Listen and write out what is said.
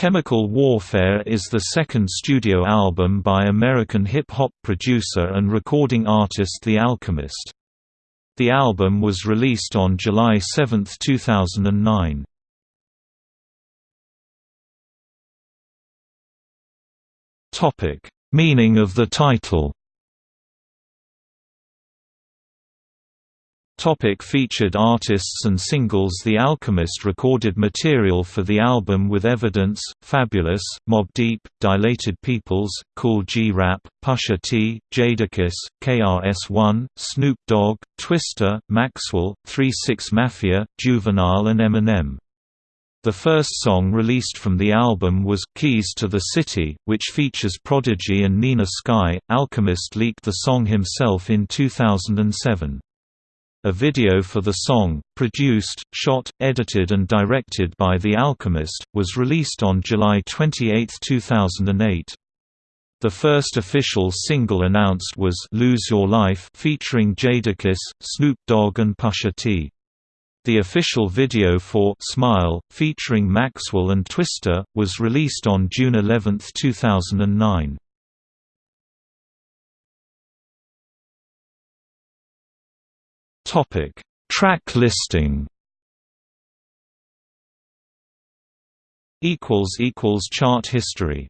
Chemical Warfare is the second studio album by American hip-hop producer and recording artist The Alchemist. The album was released on July 7, 2009. Meaning of the title Topic featured artists and singles The Alchemist recorded material for the album with Evidence, Fabolous, Mobb Deep, Dilated Peoples, Kool G Rap, Pusha T, Jadakiss, KRS-One, Snoop Dogg, Twista, Maxwell, 3-6 Mafia, Juvenile and Eminem. The first song released from the album was Keys to the City, which features Prodigy and Nina Sky. Alchemist leaked the song himself in 2007. A video for the song, produced, shot, edited and directed by The Alchemist, was released on July 28, 2008. The first official single announced was Lose Your Life featuring Jadakiss, Snoop Dogg and Pusha T. The official video for Smile, featuring Maxwell and Twista, was released on June 11, 2009. Topic: Track listing. Equals equals chart history.